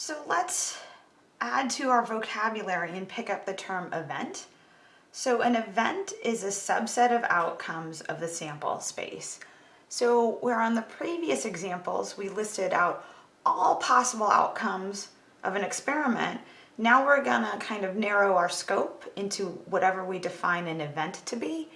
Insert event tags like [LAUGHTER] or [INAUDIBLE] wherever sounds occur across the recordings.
So let's add to our vocabulary and pick up the term event. So an event is a subset of outcomes of the sample space. So where on the previous examples we listed out all possible outcomes of an experiment, now we're gonna kind of narrow our scope into whatever we define an event to be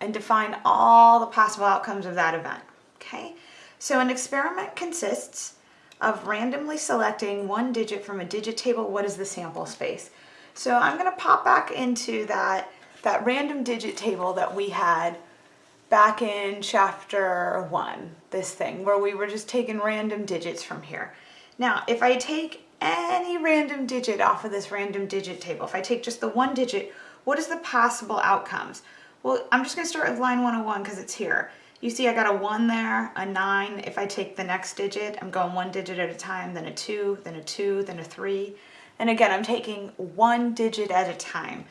and define all the possible outcomes of that event, okay? So an experiment consists of randomly selecting one digit from a digit table. What is the sample space? So I'm gonna pop back into that, that random digit table that we had back in chapter one, this thing, where we were just taking random digits from here. Now, if I take any random digit off of this random digit table, if I take just the one digit, what is the possible outcomes? Well, I'm just gonna start with line 101 because it's here. You see I got a one there, a nine. If I take the next digit, I'm going one digit at a time, then a two, then a two, then a three. And again, I'm taking one digit at a time.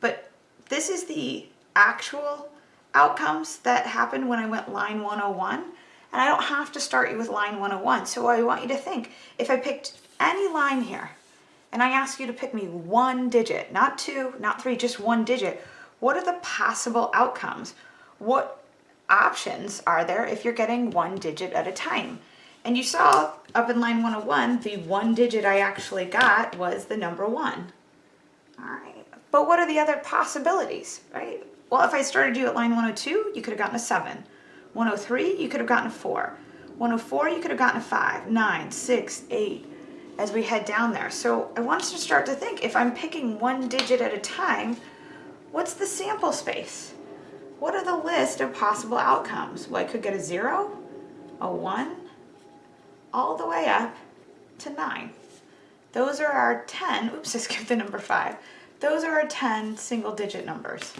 But this is the actual outcomes that happened when I went line 101. And I don't have to start you with line 101. So I want you to think, if I picked any line here, and I ask you to pick me one digit, not two, not three, just one digit, what are the possible outcomes? What options are there if you're getting one digit at a time? And you saw up in line 101, the one digit I actually got was the number one. All right, but what are the other possibilities, right? Well, if I started you at line 102, you could have gotten a seven. 103, you could have gotten a four. 104, you could have gotten a five, nine, six, eight, as we head down there. So I want us to start to think, if I'm picking one digit at a time, what's the sample space? What are the list of possible outcomes? Well, I could get a zero, a one, all the way up to nine. Those are our 10, oops, [LAUGHS] I skipped the number five. Those are our 10 single digit numbers.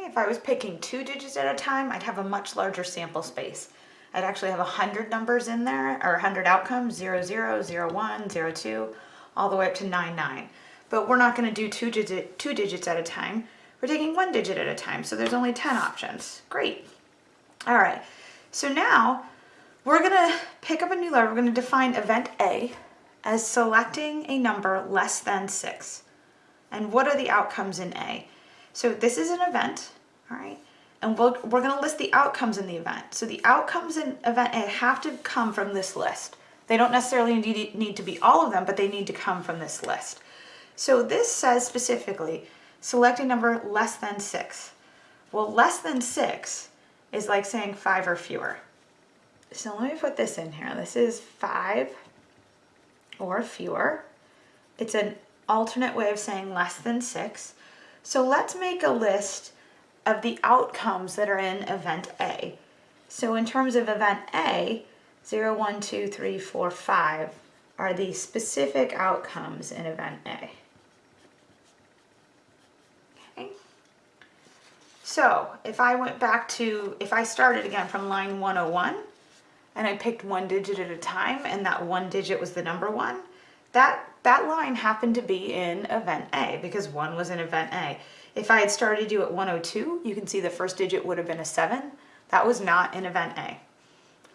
If I was picking two digits at a time, I'd have a much larger sample space. I'd actually have 100 numbers in there, or 100 outcomes, 0, 0, 0, 1, 0, 2, all the way up to 9, 9. But we're not going to do two, digit, two digits at a time. We're taking one digit at a time, so there's only 10 options. Great. All right, so now we're going to pick up a new letter. We're going to define event A as selecting a number less than 6. And what are the outcomes in A? So this is an event, all right? And we we are going to list the outcomes in the event. So the outcomes in event have to come from this list. They don't necessarily need, need to be all of them, but they need to come from this list. So this says specifically, select a number less than six. Well, less than six is like saying five or fewer. So let me put this in here. This is five or fewer. It's an alternate way of saying less than six. So let's make a list of the outcomes that are in event A. So in terms of event A, 0, 1, 2, 3, 4, 5 are the specific outcomes in event A. So if I went back to, if I started again from line 101 and I picked one digit at a time and that one digit was the number one, that, that line happened to be in event A because one was in event A. If I had started you at 102, you can see the first digit would have been a 7. That was not in event A.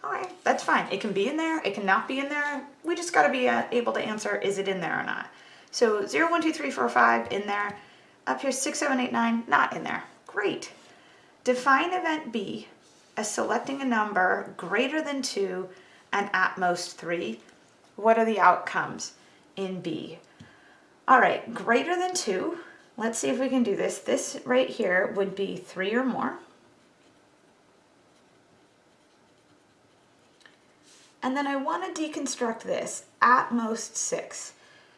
All right, that's fine. It can be in there. It can not be in there. We just got to be uh, able to answer, is it in there or not? So 0, 1, 2, 3, 4, 5 in there. Up here, 6, 7, 8, 9, not in there. Great. Define event B as selecting a number greater than 2 and at most 3. What are the outcomes in B? All right, greater than 2 Let's see if we can do this. This right here would be three or more. And then I want to deconstruct this at most six.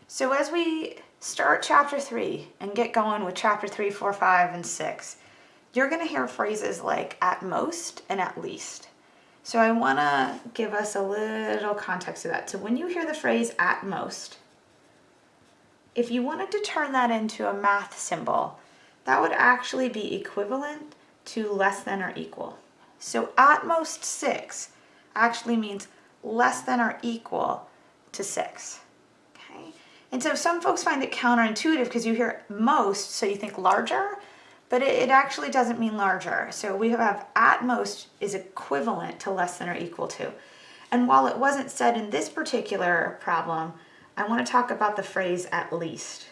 So as we start chapter three and get going with chapter three, four, five, and six, you're going to hear phrases like at most and at least. So I want to give us a little context to that. So when you hear the phrase at most, if you wanted to turn that into a math symbol, that would actually be equivalent to less than or equal. So at most 6 actually means less than or equal to 6. Okay? And so some folks find it counterintuitive because you hear most, so you think larger, but it, it actually doesn't mean larger. So we have at most is equivalent to less than or equal to. And while it wasn't said in this particular problem, I want to talk about the phrase at least.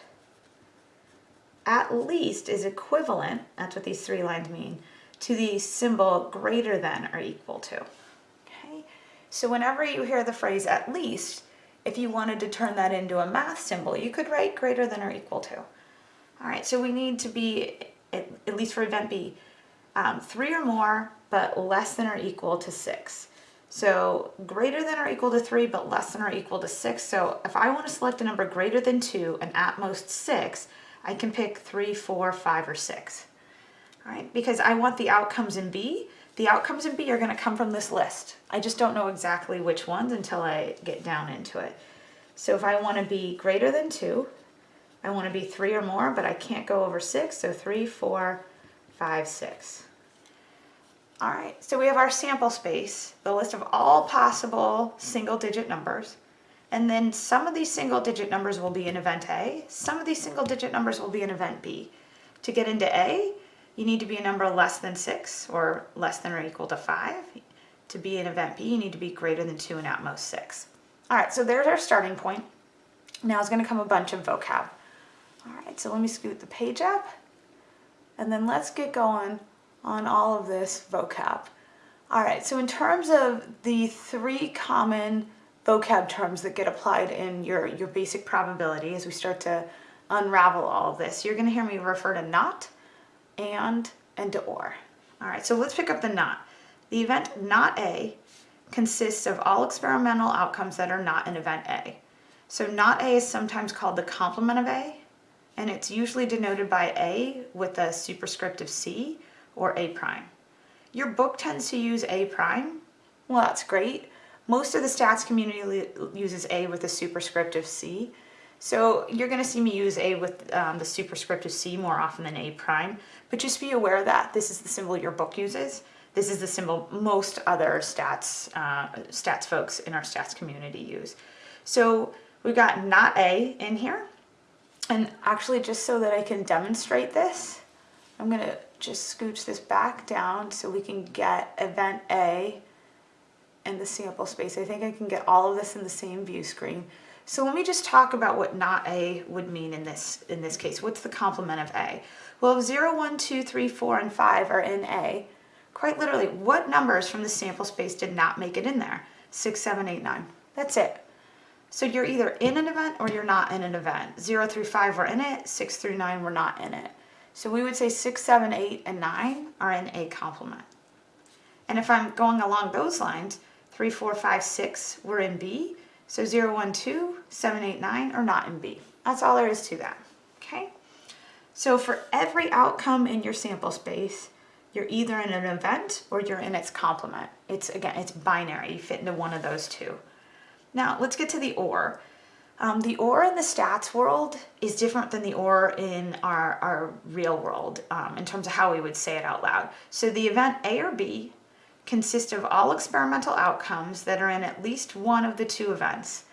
At least is equivalent, that's what these three lines mean, to the symbol greater than or equal to. Okay, so whenever you hear the phrase at least, if you wanted to turn that into a math symbol, you could write greater than or equal to. All right, so we need to be, at, least for event B, um, three or more, but less than or equal to six. So greater than or equal to three, but less than or equal to six. So if I want to select a number greater than two and at most six, I can pick three, four, five, or six. All right, because I want the outcomes in B. The outcomes in B are going to come from this list. I just don't know exactly which ones until I get down into it. So if I want to be greater than two, I want to be three or more, but I can't go over six. So three, four, five, six. All right, so we have our sample space, the list of all possible single digit numbers. And then some of these single digit numbers will be in event A, some of these single digit numbers will be in event B. To get into A, you need to be a number less than six or less than or equal to five. To be in event B, you need to be greater than two and at most six. All right, so there's our starting point. Now is gonna come a bunch of vocab. All right, so let me scoot the page up and then let's get going on all of this vocab. All right, so in terms of the three common vocab terms that get applied in your, your basic probability as we start to unravel all of this, you're gonna hear me refer to not, and, and to or. All right, so let's pick up the not. The event not A consists of all experimental outcomes that are not in event A. So not A is sometimes called the complement of A, and it's usually denoted by A with a superscript of C or A prime. Your book tends to use A prime. Well, that's great. Most of the stats community uses A with a superscript of C. So you're going to see me use A with um, the superscript of C more often than A prime, but just be aware that this is the symbol your book uses. This is the symbol most other stats, uh, stats folks in our stats community use. So we've got not A in here. And actually just so that I can demonstrate this, I'm going to just scooch this back down so we can get event A in the sample space. I think I can get all of this in the same view screen. So let me just talk about what not A would mean in this, in this case. What's the complement of A? Well, if 0, 1, 2, 3, 4, and 5 are in A, quite literally, what numbers from the sample space did not make it in there? 6, 7, 8, 9. That's it. So you're either in an event or you're not in an event. 0 through 5 were in it, 6 through 9 were not in it. So we would say 6, 7, 8, and 9 are in A complement. And if I'm going along those lines, 3, 4, 5, 6 were in B. So 0, 1, 2, 7, 8, 9 are not in B. That's all there is to that, okay? So for every outcome in your sample space, you're either in an event or you're in its complement. It's, again, it's binary. You fit into one of those two. Now let's get to the OR. Um, the OR in the stats world is different than the OR in our, our real world um, in terms of how we would say it out loud. So the event A or B consists of all experimental outcomes that are in at least one of the two events.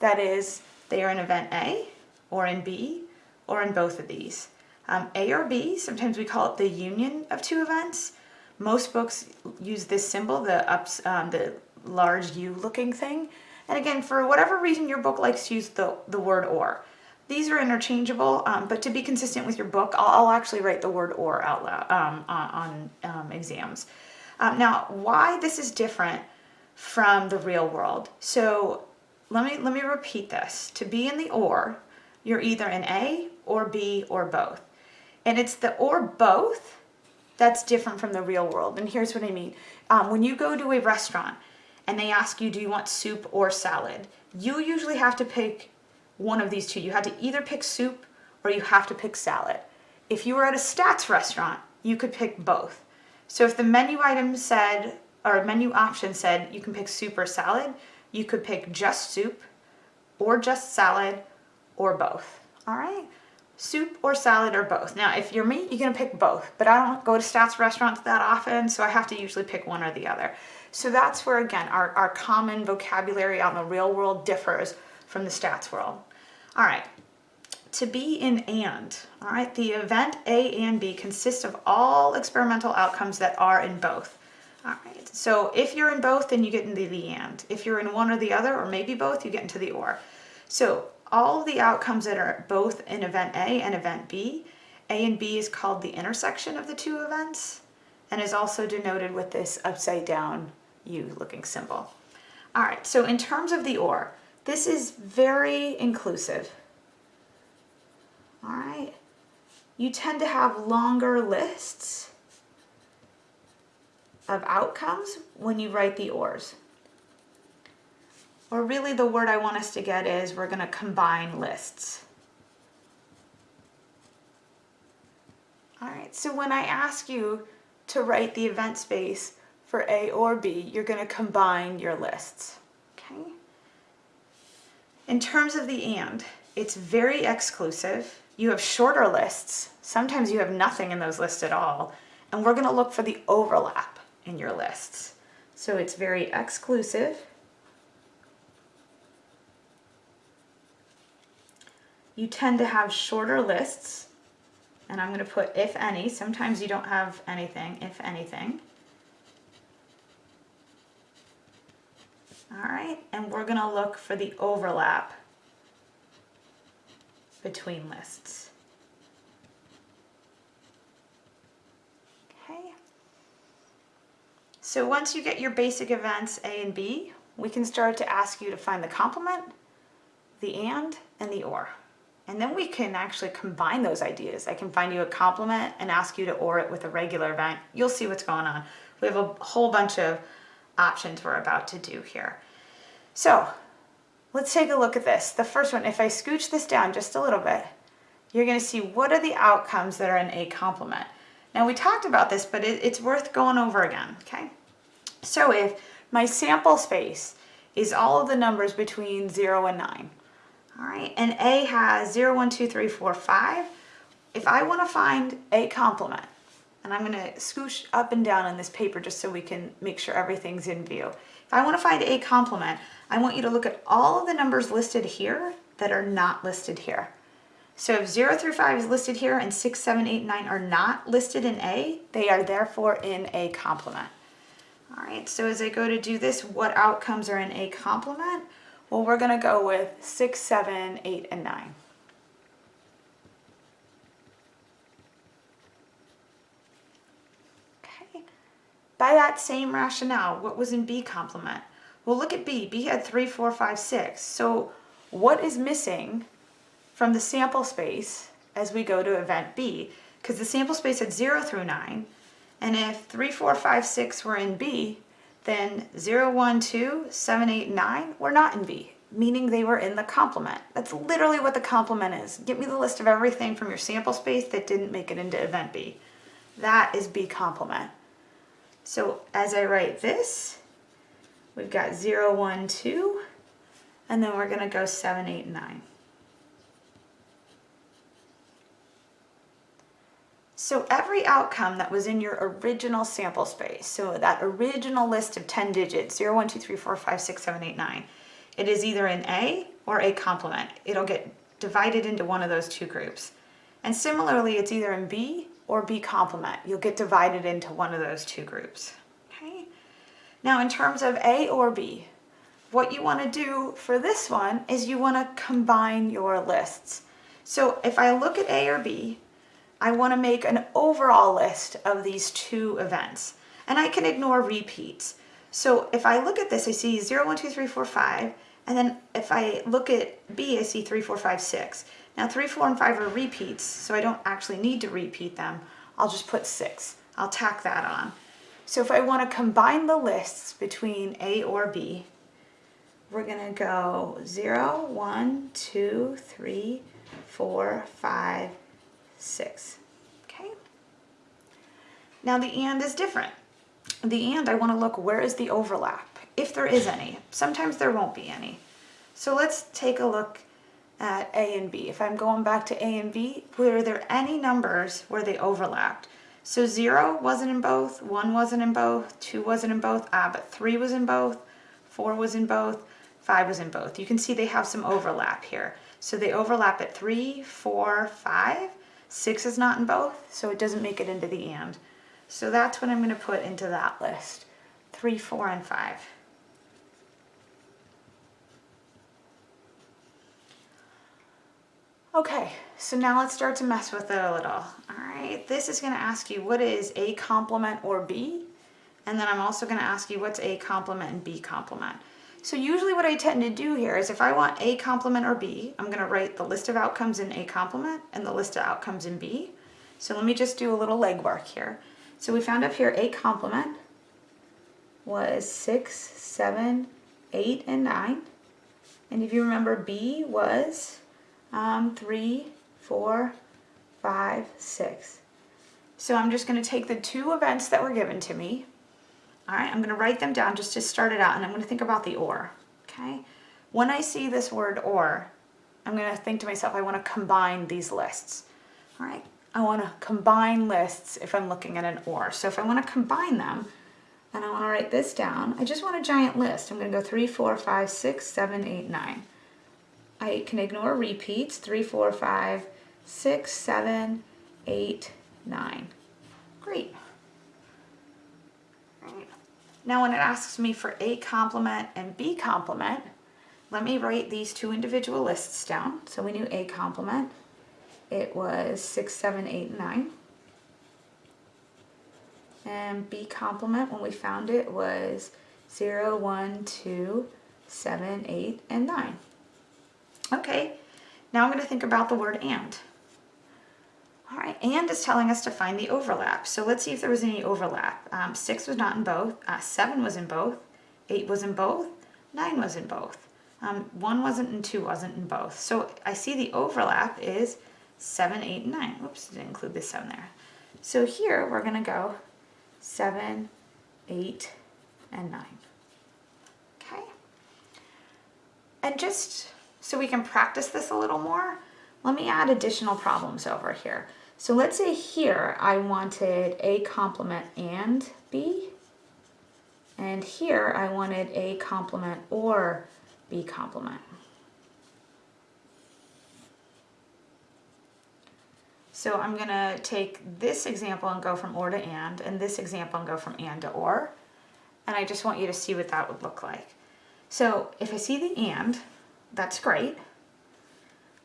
That is, they are in event A or in B or in both of these. Um, A or B, sometimes we call it the union of two events. Most books use this symbol, the, ups, um, the large U looking thing. And again, for whatever reason your book likes to use the, the word or. These are interchangeable, um, but to be consistent with your book, I'll, I'll actually write the word or out loud um, on, on um, exams. Um, now, why this is different from the real world. So let me, let me repeat this. To be in the or, you're either in A or B or both. And it's the or both that's different from the real world. And here's what I mean. Um, when you go to a restaurant, and they ask you, do you want soup or salad? You usually have to pick one of these two. You have to either pick soup or you have to pick salad. If you were at a stats restaurant, you could pick both. So if the menu item said, or menu option said you can pick soup or salad, you could pick just soup or just salad or both, all right? Soup or salad or both. Now, if you're me, you're gonna pick both, but I don't go to stats restaurants that often, so I have to usually pick one or the other. So that's where, again, our, our common vocabulary on the real world differs from the stats world. All right, to be in AND, all right, the event A and B consists of all experimental outcomes that are in both. All right, so if you're in both, then you get into the AND. If you're in one or the other, or maybe both, you get into the OR. So all of the outcomes that are both in event A and event B, A and B is called the intersection of the two events and is also denoted with this upside down U looking symbol. All right, so in terms of the OR, this is very inclusive. All right, you tend to have longer lists of outcomes when you write the ORs. Or really the word I want us to get is we're gonna combine lists. All right, so when I ask you to write the event space for A or B, you're gonna combine your lists, okay? In terms of the and, it's very exclusive. You have shorter lists. Sometimes you have nothing in those lists at all. And we're gonna look for the overlap in your lists. So it's very exclusive. You tend to have shorter lists and I'm going to put if any. Sometimes you don't have anything, if anything. All right, and we're going to look for the overlap between lists. Okay. So once you get your basic events A and B, we can start to ask you to find the complement, the and, and the or. And then we can actually combine those ideas. I can find you a complement and ask you to OR it with a regular event. You'll see what's going on. We have a whole bunch of options we're about to do here. So let's take a look at this. The first one, if I scooch this down just a little bit, you're gonna see what are the outcomes that are in a complement. Now we talked about this, but it, it's worth going over again, okay? So if my sample space is all of the numbers between zero and nine, all right, and A has 0, 1, 2, 3, 4, 5. If I want to find a complement, and I'm going to scoosh up and down on this paper just so we can make sure everything's in view. If I want to find a complement, I want you to look at all of the numbers listed here that are not listed here. So if 0 through 5 is listed here and 6, 7, 8, 9 are not listed in A, they are therefore in a complement. All right, so as I go to do this, what outcomes are in a complement? Well, we're gonna go with six, seven, eight, and nine. By that same rationale, what was in B complement? Well, look at B. B had three, four, five, six. So what is missing from the sample space as we go to event B? Because the sample space had zero through nine. And if three, four, five, six were in B, then 0, 1, 2, 7, 8, 9 were not in B, meaning they were in the complement. That's literally what the complement is. Give me the list of everything from your sample space that didn't make it into event B. That is B complement. So as I write this, we've got 0, 1, 2, and then we're going to go 7, 8, 9. So every outcome that was in your original sample space, so that original list of 10 digits, 0, 1, 2, 3, 4, 5, 6, 7, 8, 9, it is either an A or a complement. It'll get divided into one of those two groups. And similarly, it's either in B or B complement. You'll get divided into one of those two groups. Okay. Now in terms of A or B, what you want to do for this one is you want to combine your lists. So if I look at A or B, I want to make an overall list of these two events. And I can ignore repeats. So if I look at this, I see 0, 1, 2, 3, 4, 5. And then if I look at B, I see 3, 4, 5, 6. Now 3, 4, and 5 are repeats, so I don't actually need to repeat them. I'll just put 6. I'll tack that on. So if I want to combine the lists between A or B, we're going to go 0, 1, 2, 3, 4, 5, six. Okay. Now the and is different. The and, I want to look where is the overlap, if there is any. Sometimes there won't be any. So let's take a look at A and B. If I'm going back to A and B, were there any numbers where they overlapped? So zero wasn't in both, one wasn't in both, two wasn't in both, ah, but three was in both, four was in both, five was in both. You can see they have some overlap here. So they overlap at three, four, five. Six is not in both, so it doesn't make it into the and. So that's what I'm gonna put into that list. Three, four, and five. Okay, so now let's start to mess with it a little. All right, this is gonna ask you what is A complement or B? And then I'm also gonna ask you what's A complement and B complement. So usually what I tend to do here is if I want A complement or B, I'm gonna write the list of outcomes in A complement and the list of outcomes in B. So let me just do a little legwork here. So we found up here A complement was six, seven, eight, and nine. And if you remember, B was um, three, four, five, six. So I'm just going to take the two events that were given to me. All right, I'm going to write them down just to start it out, and I'm going to think about the or. Okay, when I see this word or, I'm going to think to myself, I want to combine these lists. All right, I want to combine lists if I'm looking at an or. So if I want to combine them, and I want to write this down, I just want a giant list. I'm going to go three, four, five, six, seven, eight, nine. I can ignore repeats, three, four, five, six, seven, eight, nine. Great. Now when it asks me for A complement and B complement, let me write these two individual lists down. So we knew A complement, it was six, seven, eight, nine. And B complement, when we found it, was zero, one, two, seven, eight, and 9. Okay, now I'm going to think about the word and. All right, and is telling us to find the overlap. So let's see if there was any overlap. Um, 6 was not in both, uh, 7 was in both, 8 was in both, 9 was in both. Um, 1 wasn't and 2 wasn't in both. So I see the overlap is 7, 8, and 9. Oops, didn't include the 7 there. So here we're going to go 7, 8, and 9. Okay? And just so we can practice this a little more, let me add additional problems over here. So let's say here I wanted A complement and B, and here I wanted A complement or B complement. So I'm going to take this example and go from or to and, and this example and go from and to or. And I just want you to see what that would look like. So if I see the and, that's great.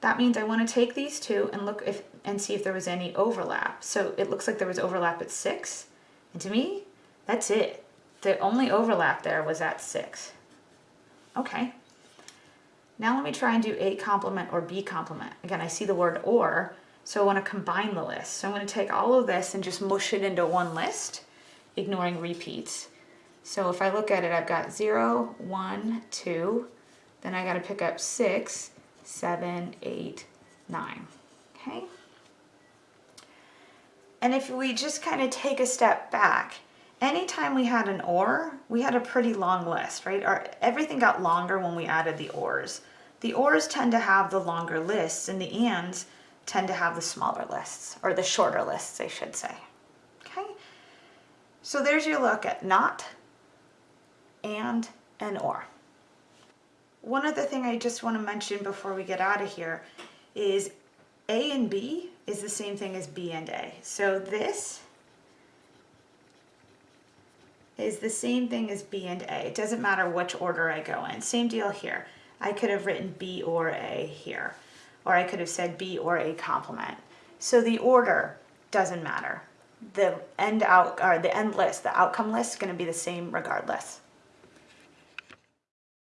That means I want to take these two and look if and see if there was any overlap. So it looks like there was overlap at 6. And to me, that's it. The only overlap there was at 6. Okay. Now let me try and do A complement or B complement. Again, I see the word or, so I want to combine the list. So I'm going to take all of this and just mush it into one list, ignoring repeats. So if I look at it, I've got 0, 1, 2, then I got to pick up six, seven, eight, nine. Okay? And if we just kind of take a step back, anytime we had an or, we had a pretty long list, right? Our, everything got longer when we added the ors. The ors tend to have the longer lists and the ands tend to have the smaller lists, or the shorter lists, I should say. Okay? So there's your look at not, and, and or. One other thing I just want to mention before we get out of here is A and B is the same thing as B and A. So this is the same thing as B and A. It doesn't matter which order I go in. Same deal here. I could have written B or A here, or I could have said B or A complement. So the order doesn't matter. The end out or the end list, the outcome list is going to be the same regardless.